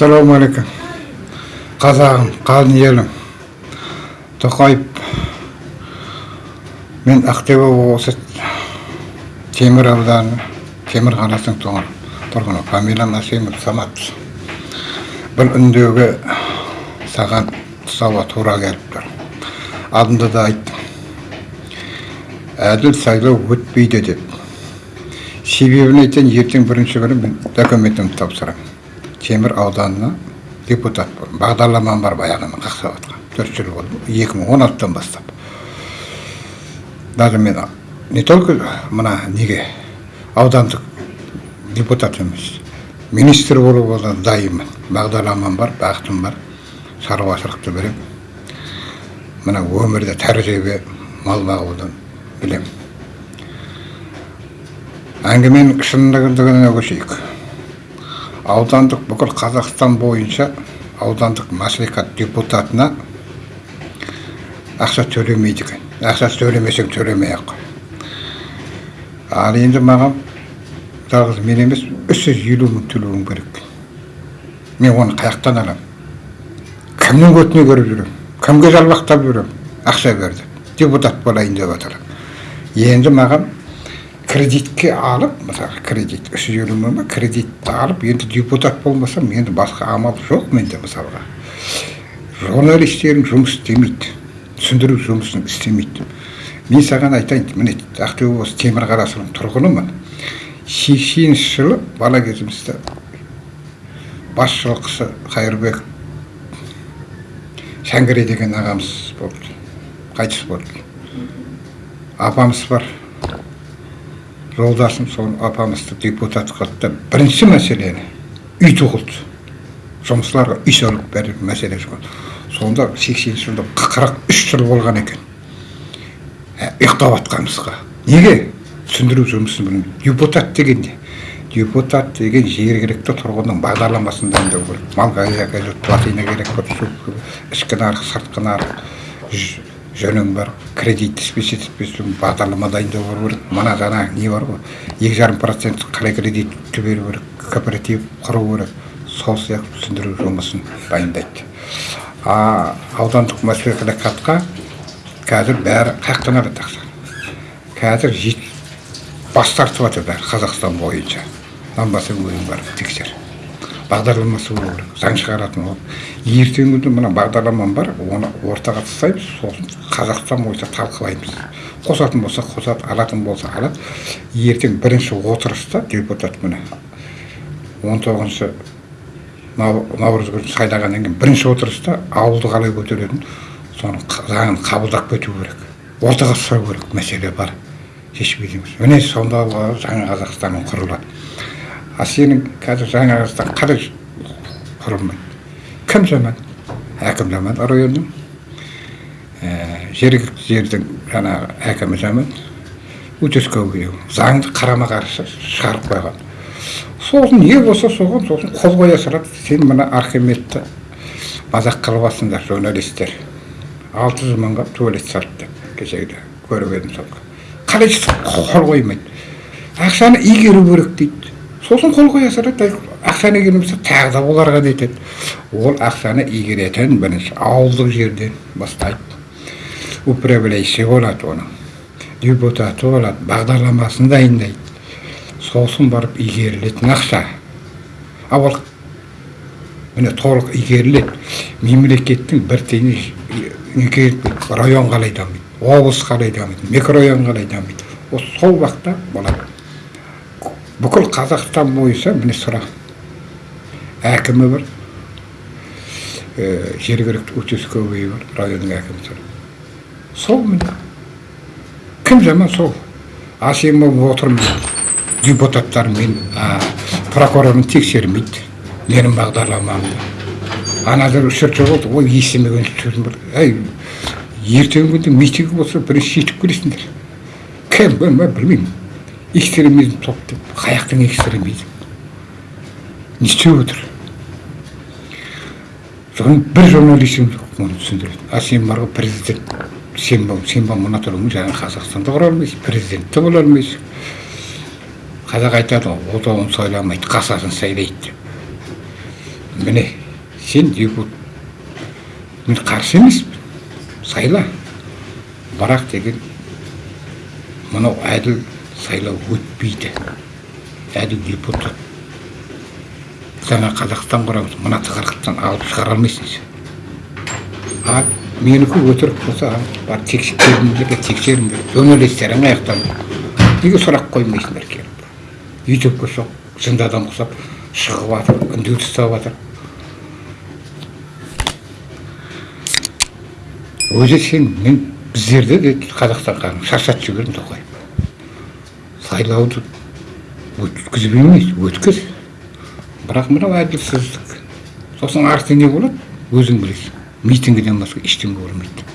ассалаумағалейкум қазағым қалың елім тоқаев мен ақтөбе облысы темір ауданы темір қаласының тұрғыны фамилиям асемов самат бұл үндеуге саған тұсауға тура келіп тұр алдында да айттым әділ сайлау өтпейді деп себебін айтайын ертең бірінші күні мен документімді тапсырамын темір ауданына депутат болдым бағдарламам бар баяғыдан қақсап жатқан төрт жыл болды екі мың он алтыдан бастап даже мен не только мына неге аудандық депутат емес министр болуға дайынмын бағдарламам бар бағытым бар шаруашылықты білемін мына өмірде тәжірибе мал бағудан білемін әңгіменің шындығына көшейік. Аудандық бүкіл қазақстан бойынша аудандық мәслихат депутатына ақша төлемейді екен. Ақша төлемесең төлемей ақ ал енді маған жалғыз мен емес үш жүз елу мың төлеуім керек. Мен оны қай жақтан аламын. Кімнің көтіне кіріп жүремін? Кімге жалбақтап жүремін? Ақша бер деп депутат болайын деп жатыр енді маған кредитке алып мысалы кредит үш жүз елу мың ба кредитті алып енді депутат болмасам енді басқа амал жоқ менде мысалға журналистерің жұмыс істемейді түсіндіру жұмысын істемейді мен саған айтайын міне ақтөбе облысы темір қаласының тұрғынымын сексенінші жылы бала кезімізде басшылықшысы қайырбек шәңгіре деген ағамыз болды қайтыс болды апамыз бар жолдасым сол апамызды депутат қылды. Бірінші мәселені үй тығылды жұмысшыларға үй салып бәрі мәселе жоқ сонда сексенінші жылда қырық үш жыл болған екен. Ұйықтап жатқанымызға неге? Түсіндіру жұмысын білмейді депутат деген не депутат деген жергілікті тұрғынның бағдарламасын дайындау керек. Малға плотина керек ішкі нарық сыртқы нарық жөнің бар кредит спецификасын бағдарлама дайындау керек. Мына жаңа не бар ғой? Екі жарым процент қалай кредитті беру керек кооператив құру керек. Сол сияқты түсіндіру жұмысын дайындайды. А аудандық мәслихатқа қазір бәрі қай жақтан алады ақша қазір бас тартып жатыр бәрі қазақстан бойынша. Нанбасаң өзің барып тексер бағдарламасы болу керек. Заң шығаратын ол. Ертеңгі күні мына бағдарламам бар оны ортаға тастаймыз сосын қазақстан бойынша талқылаймыз. Қосатын болса қосады алатын болса алады. Ертең бірінші отырыста депутат міне он тоғызыншы наурыз күні сайлағаннан кейін бірінші отырыста ауылды қалай көтеретінін соның заңын қабылдап кету керек. Ортаға ұстау керек. Мәселе бар. Шешпейді міне сонда жаңа қазақстанның құрылады. А сенің қазір жаңа қазақстан қалай құрылмайды кім жаман әкім жаман районның жергілікті жердің жаңағы әкімі жаман участковый заңды қарама қарсы шығарып қойған сосын не болса соған сосын қол қоя салады сен мына архимедті мазақ қылып жатсыңдар журналистер алты жүз мыңға туалет салды деп кешегіде көріп едім сол қалай қол қоймайды ақшаны игеру керек дейді сосын қол қоя салады ақшаны келмесе тағы да оларға нетеді ол ақшаны игеретін бірінші ауылдық жерден бастайды. Управляющий болады оның. Депутаты болады бағдарламасын дайындайды. Сосын барып игерілетін ақша. Ал ол міне толық игеріледі. Мемлекеттің бір тиыны район қалай дамиды облыс қалай дамиды микрорайон қалай дамиды. Сол уақытта болады. Бүкіл қазақстан бойынша міне сұрақ. Әкімі бар. Ә, жергілікті участковый бар районның әкімі тұр. Сол міне. Кім жаман сол? А сен отырмын. Депутаттар мен прокурорын тексермейді. Менің бағдарламамды анада үш төрт жыл болды ой естімеген сөзім бар. Әй ертеңгі күнде митинг болса бірінші жетіп келесіңдер кім білмеймін. Экстремизм топ деп қай жақтың экстремизм не істеп отыр соған бір журналистің жоқ оны түсіндіреді а сен бар ғой президент сен сен мына тұрмын жаңағы қазақстанды құра алмайсың президент те бола алмайсың қазақ айтады ғой отауын сайламайды қасасын сайлайды деп міне сен депутат мен қарсы емеспін сайла бірақ деген мынау әділ сайлау өтпейді. Әділ депутат. Жаңа қазақстан құрамыз мына тығырықтан алып шығара алмайсың сен а менікі өтірік болса бар тексеріңдер тексеріңдер. Журналистерің аяқтан неге сұрақ қоймайсыңдар келіп ютубқа соқ зындадан құсап шығып жатыр үндеу тастап жатыр. Өзі сен мен біздерді де қазақстанға шаршатып жібердің тоқаев сайлауды өткізіп емес өткіз. Бірақ мынау әділсіздік. Сосын арты не болады өзің білесің. Митингіден басқа ештеңе болмайды.